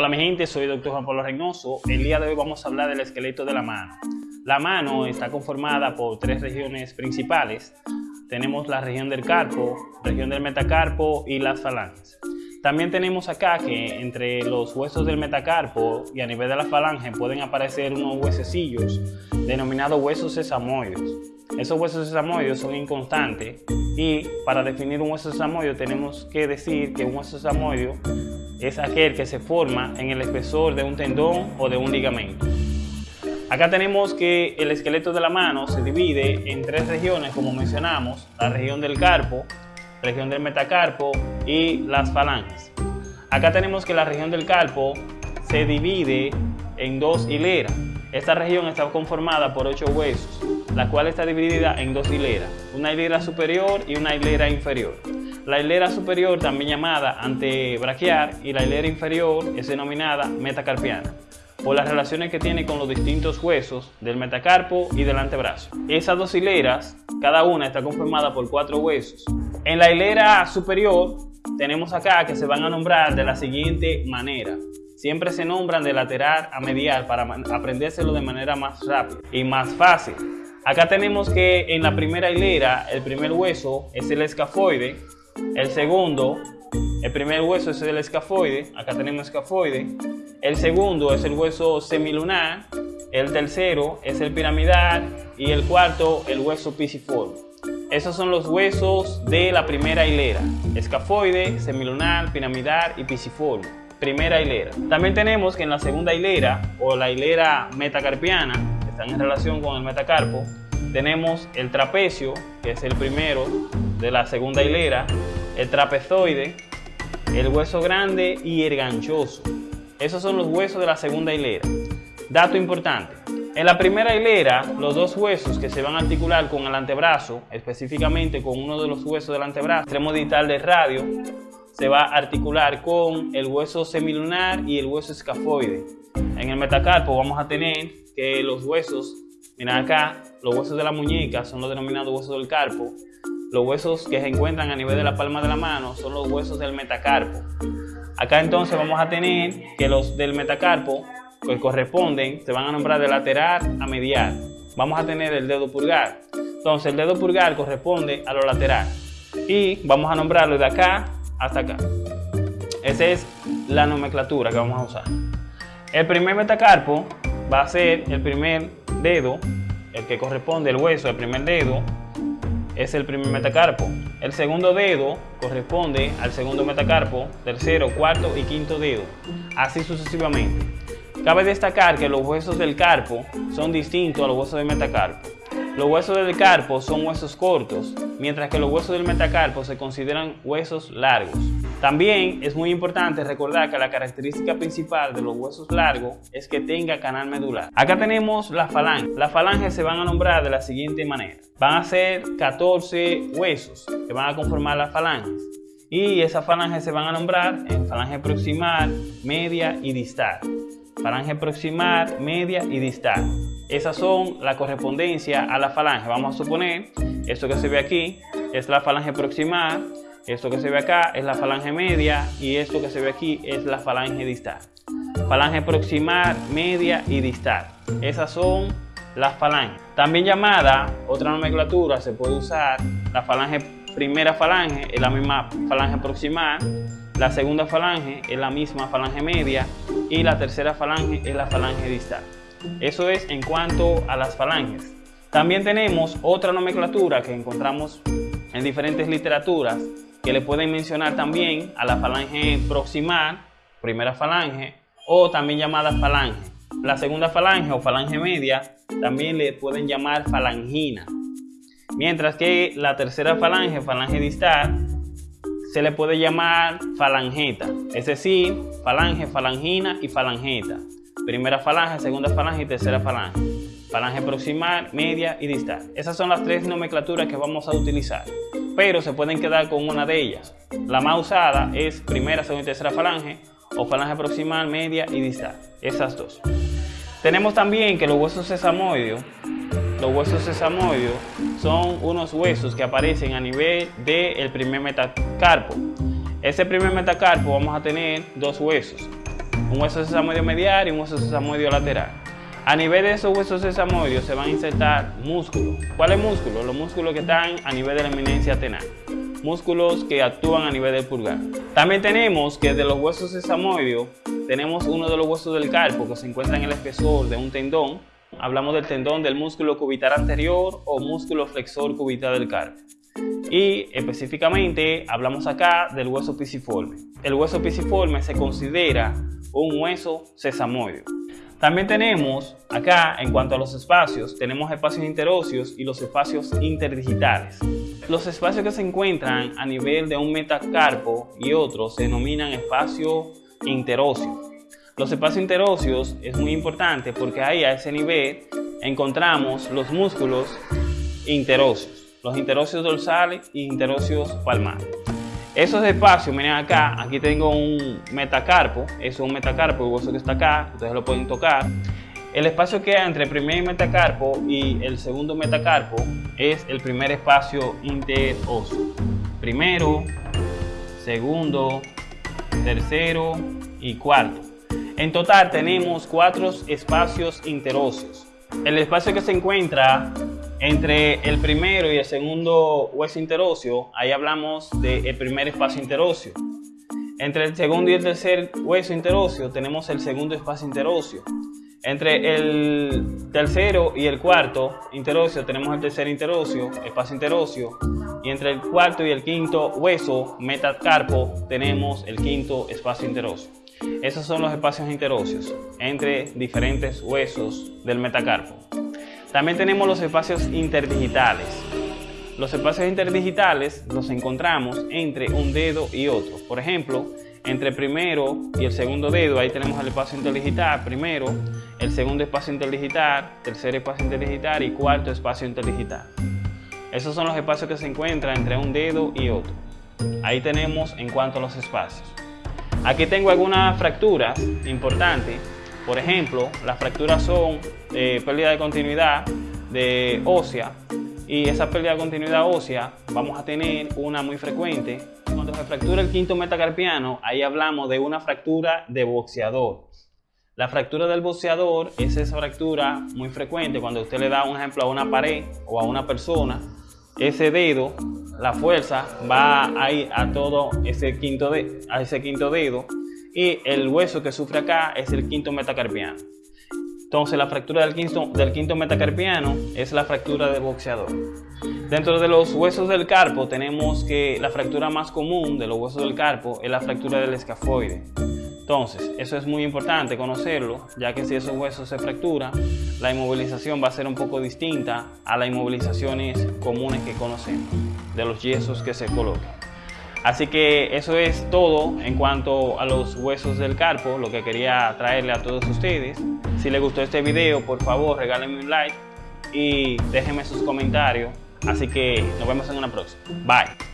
Hola mi gente, soy el Dr. Juan Pablo Reynoso. El día de hoy vamos a hablar del esqueleto de la mano. La mano está conformada por tres regiones principales. Tenemos la región del carpo, región del metacarpo y las falanges. También tenemos acá que entre los huesos del metacarpo y a nivel de la falange pueden aparecer unos huesecillos denominados huesos sesamoides. Esos huesos sesamoides son inconstantes y para definir un hueso sesamoide tenemos que decir que un hueso sesamoide es aquel que se forma en el espesor de un tendón o de un ligamento. Acá tenemos que el esqueleto de la mano se divide en tres regiones, como mencionamos, la región del carpo, región del metacarpo y las falanges. Acá tenemos que la región del carpo se divide en dos hileras. Esta región está conformada por ocho huesos, la cual está dividida en dos hileras, una hilera superior y una hilera inferior. La hilera superior, también llamada antebraquial, y la hilera inferior es denominada metacarpiana, por las relaciones que tiene con los distintos huesos del metacarpo y del antebrazo. Esas dos hileras, cada una está conformada por cuatro huesos. En la hilera superior tenemos acá que se van a nombrar de la siguiente manera. Siempre se nombran de lateral a medial para aprendérselo de manera más rápida y más fácil. Acá tenemos que en la primera hilera el primer hueso es el escafoide, el segundo, el primer hueso es el escafoide, acá tenemos escafoide. El segundo es el hueso semilunar, el tercero es el piramidal y el cuarto el hueso pisiforme. Esos son los huesos de la primera hilera, escafoide, semilunar, piramidal y pisiforme. Primera hilera. También tenemos que en la segunda hilera o la hilera metacarpiana, que están en relación con el metacarpo, tenemos el trapecio, que es el primero de la segunda hilera, el trapezoide, el hueso grande y el ganchoso. Esos son los huesos de la segunda hilera. Dato importante. En la primera hilera, los dos huesos que se van a articular con el antebrazo, específicamente con uno de los huesos del antebrazo, extremo distal del radio, se va a articular con el hueso semilunar y el hueso escafoide. En el metacarpo vamos a tener que los huesos, miren acá, los huesos de la muñeca son los denominados huesos del carpo, los huesos que se encuentran a nivel de la palma de la mano son los huesos del metacarpo. Acá entonces vamos a tener que los del metacarpo que corresponden se van a nombrar de lateral a medial. Vamos a tener el dedo pulgar. Entonces el dedo pulgar corresponde a lo lateral. Y vamos a nombrarlo de acá hasta acá. Esa es la nomenclatura que vamos a usar. El primer metacarpo va a ser el primer dedo, el que corresponde al hueso del primer dedo, es el primer metacarpo. El segundo dedo corresponde al segundo metacarpo, tercero, cuarto y quinto dedo, así sucesivamente. Cabe destacar que los huesos del carpo son distintos a los huesos del metacarpo. Los huesos del carpo son huesos cortos, mientras que los huesos del metacarpo se consideran huesos largos. También es muy importante recordar que la característica principal de los huesos largos es que tenga canal medular. Acá tenemos la falange. Las falanges se van a nombrar de la siguiente manera. Van a ser 14 huesos que van a conformar las falanges. Y esas falanges se van a nombrar en falange proximal, media y distal. Falange proximal, media y distal. Esas son la correspondencia a la falange. Vamos a suponer, esto que se ve aquí es la falange proximal, esto que se ve acá es la falange media y esto que se ve aquí es la falange distal. Falange proximal, media y distal. Esas son las falanges. También llamada, otra nomenclatura, se puede usar la falange primera falange, es la misma falange proximal, la segunda falange es la misma falange media y la tercera falange es la falange distal. Eso es en cuanto a las falanges. También tenemos otra nomenclatura que encontramos en diferentes literaturas que le pueden mencionar también a la falange proximal, primera falange, o también llamada falange. La segunda falange o falange media también le pueden llamar falangina. Mientras que la tercera falange, falange distal, se le puede llamar falangeta, es decir, falange, falangina y falangeta. Primera falange, segunda falange y tercera falange. Falange proximal, media y distal. Esas son las tres nomenclaturas que vamos a utilizar pero se pueden quedar con una de ellas. La más usada es primera, segunda y tercera falange o falange proximal, media y distal. Esas dos. Tenemos también que los huesos sesamoideos, los huesos sesamoideos son unos huesos que aparecen a nivel del primer metacarpo. Ese primer metacarpo vamos a tener dos huesos. Un hueso sesamoideo medial y un hueso sesamoideo lateral. A nivel de esos huesos sesamoideos se van a insertar músculos. ¿Cuáles músculos? Los músculos que están a nivel de la eminencia tenal. Músculos que actúan a nivel del pulgar. También tenemos que de los huesos sesamoideos tenemos uno de los huesos del carpo que se encuentra en el espesor de un tendón. Hablamos del tendón del músculo cubital anterior o músculo flexor cubital del carpo. Y específicamente hablamos acá del hueso pisiforme. El hueso pisiforme se considera un hueso sesamoideo. También tenemos acá, en cuanto a los espacios, tenemos espacios interóseos y los espacios interdigitales. Los espacios que se encuentran a nivel de un metacarpo y otros se denominan espacio interóseo. Los espacios interóseos es muy importante porque ahí a ese nivel encontramos los músculos interóseos, los interóseos dorsales y interóseos palmares. Esos espacios, miren acá, aquí tengo un metacarpo, eso es un metacarpo, el hueso que está acá, ustedes lo pueden tocar. El espacio que hay entre el primer metacarpo y el segundo metacarpo es el primer espacio interóseo. Primero, segundo, tercero y cuarto. En total tenemos cuatro espacios interóseos. El espacio que se encuentra entre el primero y el segundo hueso interóseo, ahí hablamos del primer espacio interóseo. Entre el segundo y el tercer hueso interóseo tenemos el segundo espacio interóseo. Entre el tercero y el cuarto interóseo tenemos el tercer interóseo, espacio interóseo. Y entre el cuarto y el quinto hueso, metacarpo, tenemos el quinto espacio interóseo. Esos son los espacios interóseos entre diferentes huesos del metacarpo. También tenemos los espacios interdigitales. Los espacios interdigitales los encontramos entre un dedo y otro. Por ejemplo, entre el primero y el segundo dedo, ahí tenemos el espacio interdigital primero, el segundo espacio interdigital, tercer espacio interdigital y cuarto espacio interdigital. Esos son los espacios que se encuentran entre un dedo y otro. Ahí tenemos en cuanto a los espacios. Aquí tengo algunas fracturas importantes por ejemplo, las fracturas son eh, pérdida de continuidad de ósea y esa pérdida de continuidad ósea vamos a tener una muy frecuente. Cuando se fractura el quinto metacarpiano, ahí hablamos de una fractura de boxeador. La fractura del boxeador es esa fractura muy frecuente cuando usted le da un ejemplo a una pared o a una persona, ese dedo, la fuerza va a ir a todo ese quinto, de, a ese quinto dedo y el hueso que sufre acá es el quinto metacarpiano. Entonces la fractura del quinto, del quinto metacarpiano es la fractura de boxeador. Dentro de los huesos del carpo tenemos que la fractura más común de los huesos del carpo es la fractura del escafoide. Entonces, eso es muy importante conocerlo, ya que si esos huesos se fracturan, la inmovilización va a ser un poco distinta a las inmovilizaciones comunes que conocemos, de los yesos que se colocan. Así que eso es todo en cuanto a los huesos del carpo, lo que quería traerle a todos ustedes. Si les gustó este video, por favor regálenme un like y déjenme sus comentarios. Así que nos vemos en una próxima. Bye.